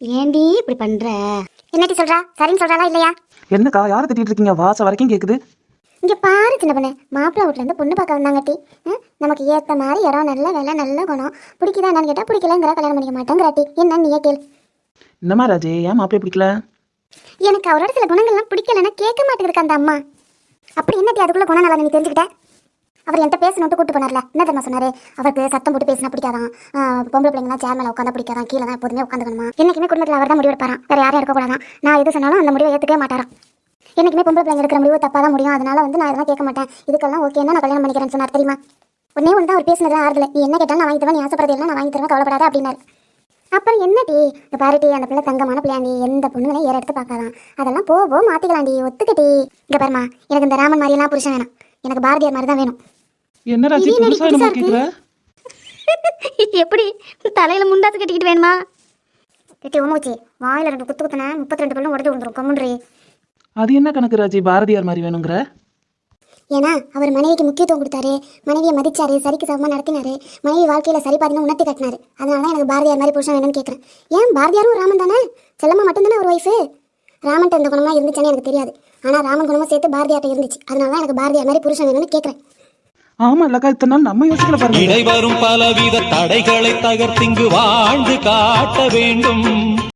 ஏண்டி இப்படி பண்ற? என்னடி சொல்றா? சரின்னு சொல்றாளா இல்லையா? என்னக்கா யாரை திட்டிட்டு இருக்கீங்க? வாசம் வரைக்கும் கேக்குது. இங்க பாரு சின்ன பொண்ணு. மாப்பிள்ளை வீட்டுல இருந்து பொண்ணு பார்க்க வந்தாங்கட்டி. ம், நமக்கு ஏத்த மாதிரி இடம் நல்ல வேலை நல்ல குணம். பிடிக்குதா என்னன்னு கேட்டா பிடிக்கலங்கிற கல்யாணம் பண்ணிக்க மாட்டேங்கிறாட்டி. என்ன நீயே கேள். என்னம்மா ராஜே ஏன் மாப்பிள்ளை பிடிக்கல? எனக்கு அவரோட சில குணங்கள்லாம் பிடிக்கலன்னா கேட்க மாட்டேங்குது அந்த அம்மா. அப்படி என்னடி அதுக்குள்ள குணம் நல்லா நீ தெரிஞ்சுக்கிட்ட? அவர் என்கிட்ட பேசணுட்டு கூட்டு போனார்ல. என்ன தெரியுமா சொன்னாரு? அவருக்கு சத்தம் போட்டு பேசினா பிடிக்காதான். ஆஹ் பொம்பளை பிள்ளைங்களாம் சேர் மேல உட்காந்து பிடிக்காதான். கீழே தான் எப்போதுமே உட்காந்துக்கணுமா? என்னைக்குமே குடும்பத்தில் அவர் தான் முடிவு எடுப்பாராம். வேற யாரும் எடுக்கக்கூடாதான் நான் எது சொன்னாலும் அந்த முடிவை ஏற்றுக்கவே மாட்டாராம். என்னைக்குமே பொம்பளை பிள்ளைங்க எடுக்கிற முடிவு தப்பாக தான் முடியும். அதனால வந்து நான் இதெல்லாம் கேட்க மாட்டேன். இதுக்கெல்லாம் ஓகேன்னா நான் கல்யாணம் பண்ணிக்கிறேன்னு சொன்னார். தெரியுமா? உடனே ஒன்று தான் அவர் பேசினது ஆறுதல். நீ என்ன கேட்டாலும் நான் வாங்கி தருவேன். நீ ஆசைப்படுறது எல்லாம் நான் வாங்கி தருவேன். கவலைப்படாத அப்படின்னாரு. அப்புறம் என்னடி? இந்த பாருட்டி அந்த பிள்ளை தங்கமான பிள்ளையாண்டி எந்த பொண்ணுங்களையும் ஏற எடுத்து பார்க்காதான். அதெல்லாம் போவோம் மாற்றிக்கலாண்டி ஒத்துக்கிட்டி. இங்கே பாருமா எனக்கு இந்த ராமன் மாதிரியெல்லாம் புருஷன் வேணும். எனக்கு பாரதியார் மாதிரி தான் வேணும். என்ன ராஜி புதுசா புதுசா கேக்குற? எப்படி? தலையில முண்டாத்து கட்டிக்கிட்டு வேணுமா? கட்டி உமச்சி வாயில ரெண்டு குத்து குத்துன முப்பத்தி ரெண்டு பல்லும் உடஞ்சு விழுந்துரும். கம்முன்றி அது என்ன கணக்கு ராஜி பாரதியார் மாதிரி வேணுங்கிற? ஏன்னா அவர் மனைவிக்கு முக்கியத்துவம் கொடுத்தாரு. மனைவியை மதிச்சாரு சரிக்கு சமமாக நடத்தினாரு. மனைவி வாழ்க்கையில சரி பாதினு உணர்த்தி காட்டினாரு. அதனால தான் எனக்கு பாரதியார் மாதிரி புருஷன் வேணும்னு கேட்குறேன் ஏன்? பாரதியாரும் ராமன் தானே? செல்லம்மா மட்டும்தானே ஒரு ஒய்ஃபு ராமன்ட்ட இந்த குணமா இருந்துச்சுன்னு எனக்கு தெரியாது. ஆனால் ராமன் குணமும் சேர்த்து பாரதியார்ட்ட இருந்துச்சு. அதனால தான் எனக்கு பாரதியார் மாதிரி புருஷன் வேணும்னு கேட்குறேன் ஆமா இல்லக்கா இத்தனை நாள் நம்ம யோசிக்கல பாருங்க. இடைவரும் பலவித தடைகளை தகர்த்திங்கு வாழ்ந்து காட்ட வேண்டும்.